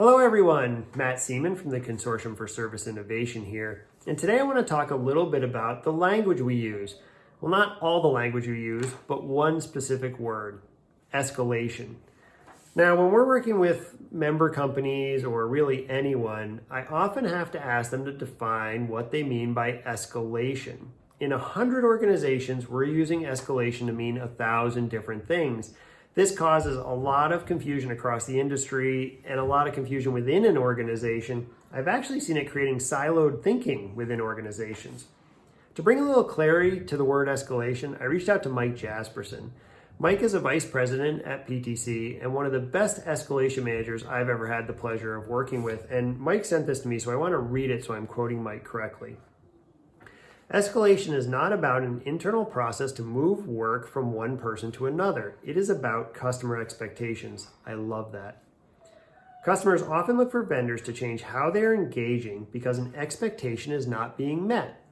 Hello everyone, Matt Seaman from the Consortium for Service Innovation here. And today I want to talk a little bit about the language we use. Well, not all the language we use, but one specific word, escalation. Now, when we're working with member companies or really anyone, I often have to ask them to define what they mean by escalation. In a hundred organizations, we're using escalation to mean a thousand different things. This causes a lot of confusion across the industry and a lot of confusion within an organization. I've actually seen it creating siloed thinking within organizations. To bring a little clarity to the word escalation, I reached out to Mike Jasperson. Mike is a vice president at PTC and one of the best escalation managers I've ever had the pleasure of working with. And Mike sent this to me, so I want to read it so I'm quoting Mike correctly. Escalation is not about an internal process to move work from one person to another. It is about customer expectations. I love that. Customers often look for vendors to change how they are engaging because an expectation is not being met.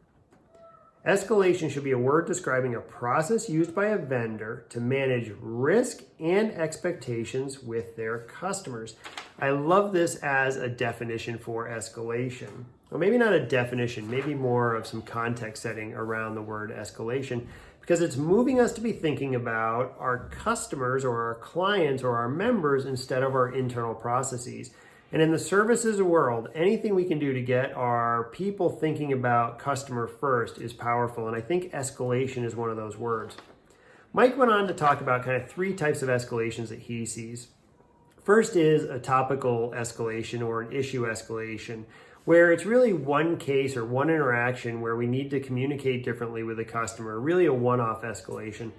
Escalation should be a word describing a process used by a vendor to manage risk and expectations with their customers. I love this as a definition for escalation. Well, maybe not a definition, maybe more of some context setting around the word escalation because it's moving us to be thinking about our customers or our clients or our members instead of our internal processes. And in the services world, anything we can do to get our people thinking about customer first is powerful. And I think escalation is one of those words. Mike went on to talk about kind of three types of escalations that he sees. First is a topical escalation or an issue escalation, where it's really one case or one interaction where we need to communicate differently with the customer, really a one-off escalation.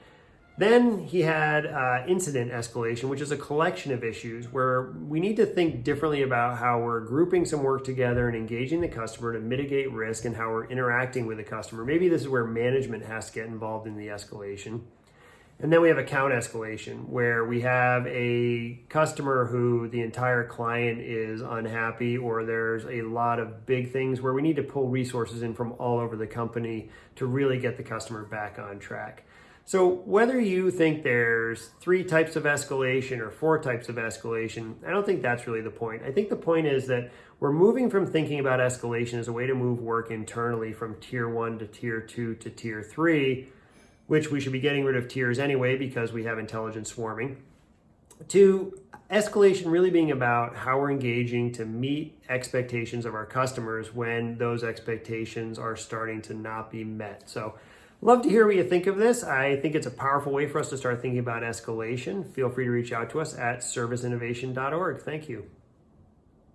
Then he had uh, incident escalation, which is a collection of issues where we need to think differently about how we're grouping some work together and engaging the customer to mitigate risk and how we're interacting with the customer. Maybe this is where management has to get involved in the escalation. And then we have account escalation where we have a customer who the entire client is unhappy or there's a lot of big things where we need to pull resources in from all over the company to really get the customer back on track. So whether you think there's three types of escalation or four types of escalation, I don't think that's really the point. I think the point is that we're moving from thinking about escalation as a way to move work internally from tier one to tier two to tier three, which we should be getting rid of tiers anyway because we have intelligence swarming, to escalation really being about how we're engaging to meet expectations of our customers when those expectations are starting to not be met. So Love to hear what you think of this. I think it's a powerful way for us to start thinking about escalation. Feel free to reach out to us at serviceinnovation.org. Thank you.